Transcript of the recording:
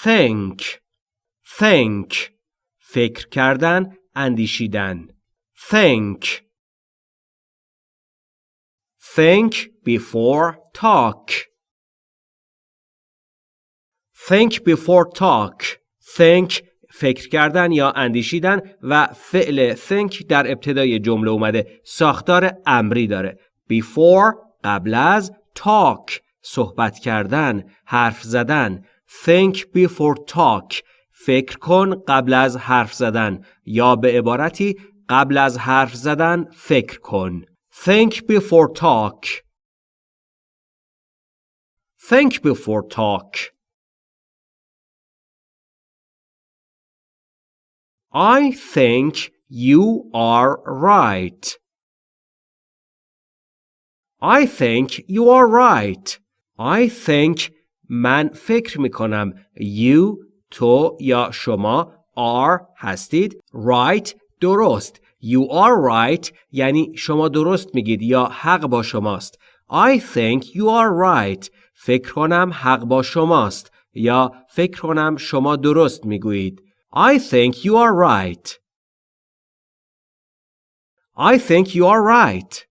think think فکر کردن اندیشیدن. Think think before talk. Think before talk. Think فکر کردن یا اندیشیدن و فعل think در ابتدای جمله اومده. ساختار امری داره. Before قبل از talk. صحبت کردن حرف زدن. Think before talk فکر کن قبل از حرف زدن یا به عبارتی قبل از حرف زدن فکر کن think before talk think before talk I think you are right. I think you are right. I think من فکر می کنم you تو یا شما are هستید. Right درست. You are right یعنی شما درست میگید یا حق با شماست. I think you are right. فکر کنم حق با شماست یا فکر کنم شما درست می‌گویید. I think you are right. I think you are right.